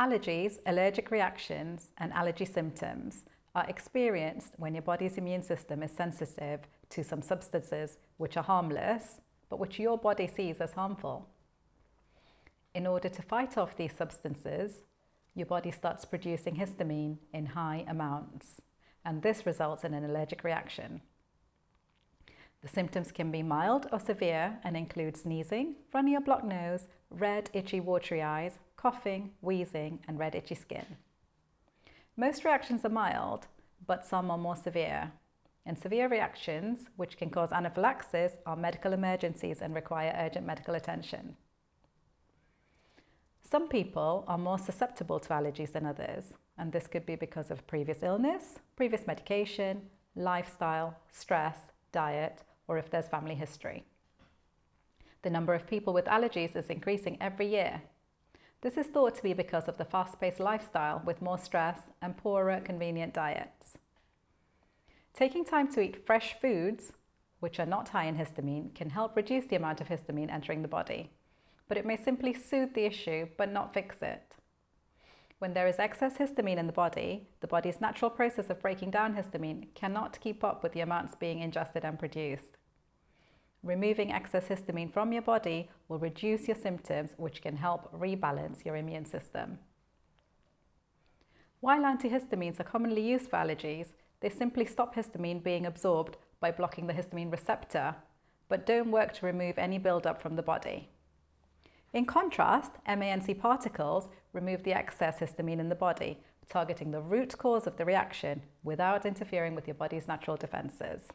Allergies, allergic reactions and allergy symptoms are experienced when your body's immune system is sensitive to some substances which are harmless but which your body sees as harmful. In order to fight off these substances, your body starts producing histamine in high amounts and this results in an allergic reaction. The symptoms can be mild or severe and include sneezing, runny or blocked nose, red, itchy, watery eyes, coughing, wheezing and red itchy skin. Most reactions are mild, but some are more severe. And severe reactions, which can cause anaphylaxis, are medical emergencies and require urgent medical attention. Some people are more susceptible to allergies than others, and this could be because of previous illness, previous medication, lifestyle, stress, diet, or if there's family history. The number of people with allergies is increasing every year. This is thought to be because of the fast-paced lifestyle with more stress and poorer convenient diets. Taking time to eat fresh foods, which are not high in histamine, can help reduce the amount of histamine entering the body, but it may simply soothe the issue but not fix it. When there is excess histamine in the body, the body's natural process of breaking down histamine cannot keep up with the amounts being ingested and produced. Removing excess histamine from your body will reduce your symptoms, which can help rebalance your immune system. While antihistamines are commonly used for allergies, they simply stop histamine being absorbed by blocking the histamine receptor, but don't work to remove any buildup from the body. In contrast, MANC particles remove the excess histamine in the body, targeting the root cause of the reaction without interfering with your body's natural defences.